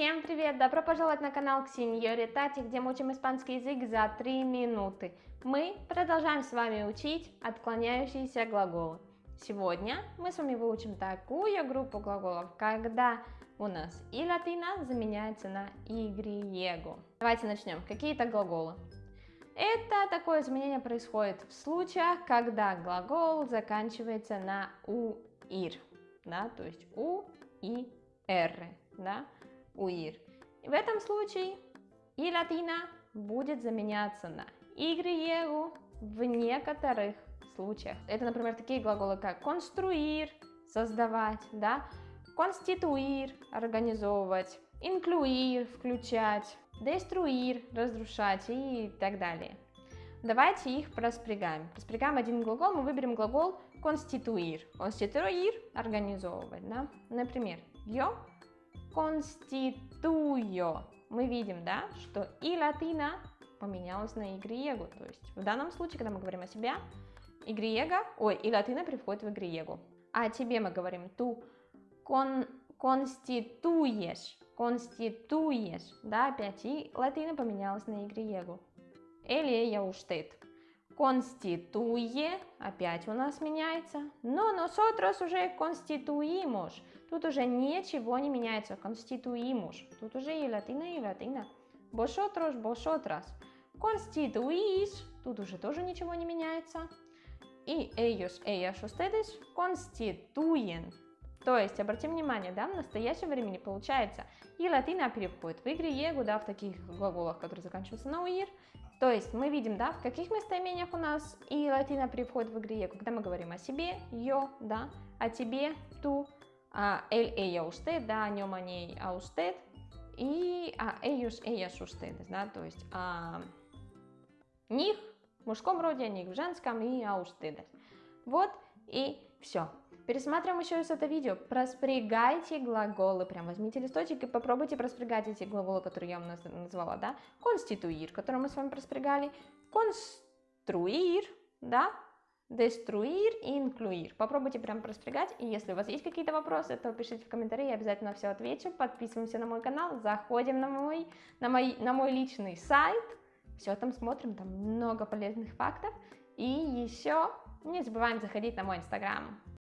Всем привет! Добро пожаловать на канал Ксеньори Тати, где мы учим испанский язык за 3 минуты. Мы продолжаем с вами учить отклоняющиеся глаголы. Сегодня мы с вами выучим такую группу глаголов, когда у нас и латина заменяется на игриего. Давайте начнем. Какие это глаголы? Это такое изменение происходит в случаях, когда глагол заканчивается на уир, да, то есть у и р, да уир. В этом случае и латина будет заменяться на игриегу в некоторых случаях. Это, например, такие глаголы, как конструир, создавать, да, конституир, организовывать, инклюир, включать, деструир, разрушать и так далее. Давайте их проспрягаем. Проспрягаем один глагол, мы выберем глагол конституир. Конституир – организовывать, да. Например, yo constituyo. Мы видим, да, что и латина поменялась на игриего. То есть в данном случае, когда мы говорим о себе, игриего, ой, и латина переходит в игриего. А тебе мы говорим ту кон, конституешь, конституешь, да, опять, и латина поменялась на игриего. Или я уштет. Constituye, опять у нас меняется, но nosotros уже constituimos, тут уже ничего не меняется, constituimos, тут уже и латина, и латина. Vosotros, vosotras. Constituís, тут уже тоже ничего не меняется. И ellos, ellas, ustedes constituyen. То есть, обратим внимание, да, в настоящем времени получается, и латина переходит в игре. Да, в таких глаголах, которые заканчиваются на уир, то есть мы видим, да, в каких местоимениях у нас и латина приходит в игре, когда мы говорим о себе, yo, да, о тебе, ту, а, el, ella, usted, да, о нем, о ней, а usted, и а, ellos, ellas, ustedes, да, то есть о них в мужском роде, них в женском и о ustedes. Вот и все. Пересматриваем еще раз это видео, проспрягайте глаголы, прям возьмите листочек и попробуйте проспрягать эти глаголы, которые я вам назвала, да, конституир, который мы с вами проспрягали, конструир, да, деструир и инклюир. Попробуйте прям проспрягать, и если у вас есть какие-то вопросы, то пишите в комментарии, я обязательно все отвечу, подписываемся на мой канал, заходим на мой, на мой, на мой личный сайт, все там смотрим, там много полезных фактов, и еще не забываем заходить на мой инстаграм.